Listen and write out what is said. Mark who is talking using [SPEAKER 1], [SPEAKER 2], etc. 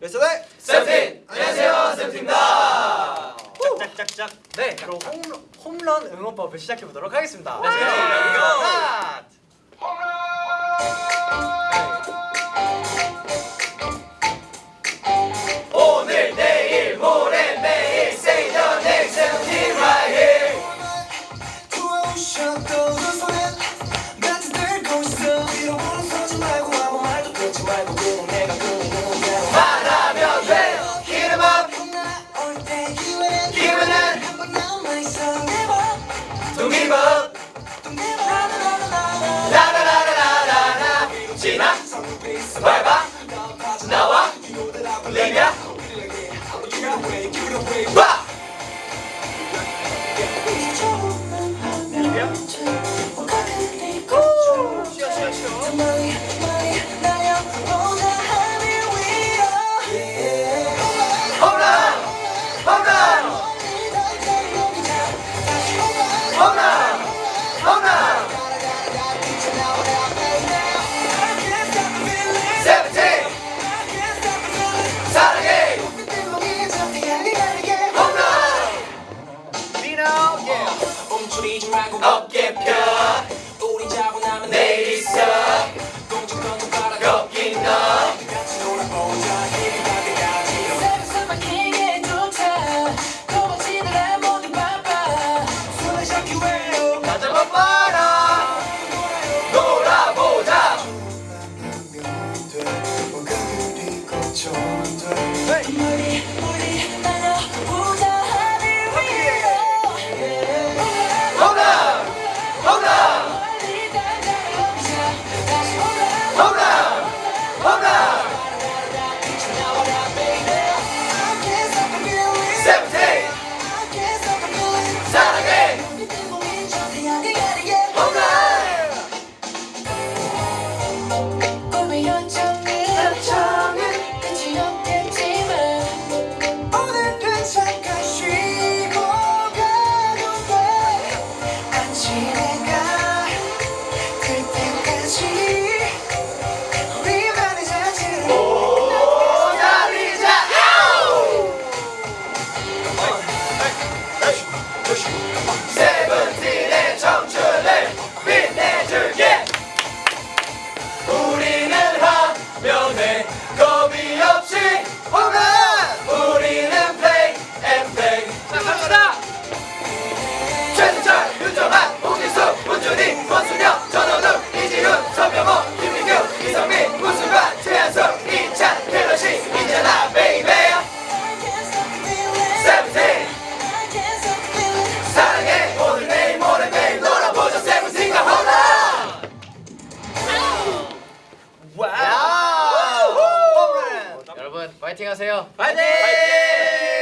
[SPEAKER 1] 베스트백 네,
[SPEAKER 2] 세븐틴! 안녕하세요 세븐틴입니다.
[SPEAKER 1] 짝짝짝.
[SPEAKER 3] 네 그럼 홈런, 홈런 응원법을 시작해보도록 하겠습니다.
[SPEAKER 1] Let's go
[SPEAKER 2] 홈런! Bye.
[SPEAKER 4] 멈추리지 말고
[SPEAKER 2] 어깨 펴.
[SPEAKER 4] 파이팅
[SPEAKER 2] 하세요.
[SPEAKER 3] 파이팅! 파이팅!
[SPEAKER 1] 파이팅!